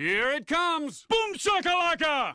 Here it comes! Boom shakalaka!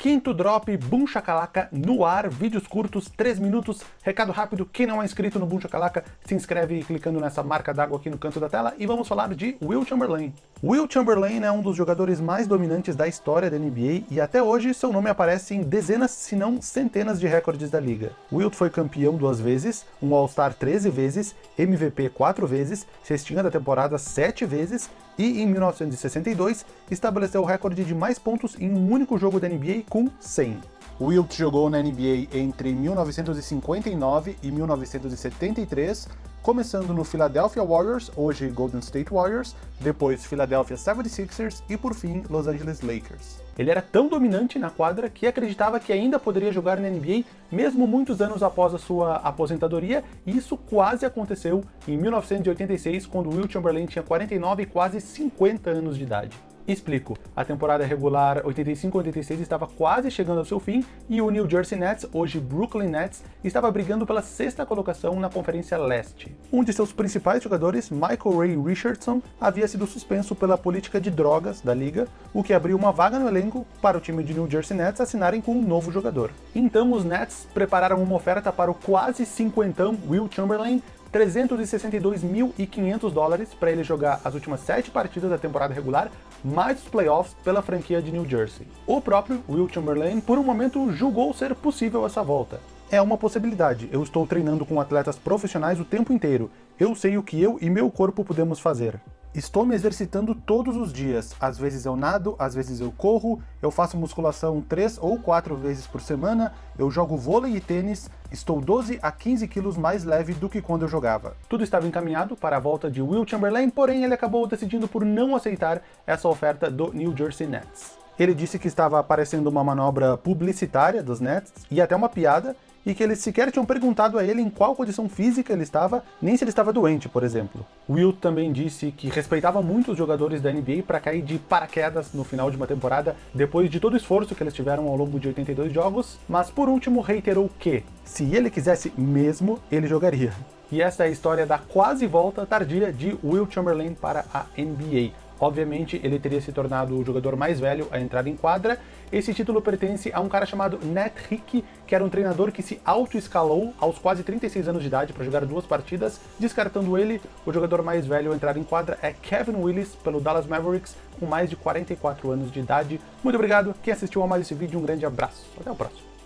Quinto drop, Boom Shakalaka no ar, vídeos curtos, 3 minutos, recado rápido, quem não é inscrito no Boom Shakalaka, se inscreve clicando nessa marca d'água aqui no canto da tela e vamos falar de Will Chamberlain. Will Chamberlain é um dos jogadores mais dominantes da história da NBA e até hoje seu nome aparece em dezenas, se não centenas de recordes da liga. Wilt foi campeão duas vezes, um All-Star 13 vezes, MVP 4 vezes, cestinha da temporada 7 vezes e em 1962 estabeleceu o recorde de mais pontos em um único jogo da NBA com 100. Wilt jogou na NBA entre 1959 e 1973, começando no Philadelphia Warriors, hoje Golden State Warriors, depois Philadelphia 76ers e por fim Los Angeles Lakers. Ele era tão dominante na quadra que acreditava que ainda poderia jogar na NBA mesmo muitos anos após a sua aposentadoria, e isso quase aconteceu em 1986, quando Will Chamberlain tinha 49 e quase 50 anos de idade. Explico. A temporada regular 85-86 estava quase chegando ao seu fim e o New Jersey Nets, hoje Brooklyn Nets, estava brigando pela sexta colocação na Conferência Leste. Um de seus principais jogadores, Michael Ray Richardson, havia sido suspenso pela política de drogas da liga, o que abriu uma vaga no elenco para o time de New Jersey Nets assinarem com um novo jogador. Então os Nets prepararam uma oferta para o quase cinquentão Will Chamberlain 362.500 dólares para ele jogar as últimas sete partidas da temporada regular, mais os playoffs pela franquia de New Jersey. O próprio Will Chamberlain, por um momento, julgou ser possível essa volta. É uma possibilidade, eu estou treinando com atletas profissionais o tempo inteiro, eu sei o que eu e meu corpo podemos fazer. Estou me exercitando todos os dias, às vezes eu nado, às vezes eu corro, eu faço musculação 3 ou 4 vezes por semana, eu jogo vôlei e tênis, estou 12 a 15 quilos mais leve do que quando eu jogava. Tudo estava encaminhado para a volta de Will Chamberlain, porém ele acabou decidindo por não aceitar essa oferta do New Jersey Nets. Ele disse que estava parecendo uma manobra publicitária dos Nets e até uma piada, e que eles sequer tinham perguntado a ele em qual condição física ele estava, nem se ele estava doente, por exemplo. Will também disse que respeitava muito os jogadores da NBA para cair de paraquedas no final de uma temporada, depois de todo o esforço que eles tiveram ao longo de 82 jogos, mas por último reiterou que, se ele quisesse mesmo, ele jogaria. E essa é a história da quase volta tardia de Will Chamberlain para a NBA. Obviamente, ele teria se tornado o jogador mais velho a entrar em quadra. Esse título pertence a um cara chamado Nat Hick, que era um treinador que se auto-escalou aos quase 36 anos de idade para jogar duas partidas. Descartando ele, o jogador mais velho a entrar em quadra é Kevin Willis, pelo Dallas Mavericks, com mais de 44 anos de idade. Muito obrigado, quem assistiu a mais esse vídeo, um grande abraço. Até o próximo.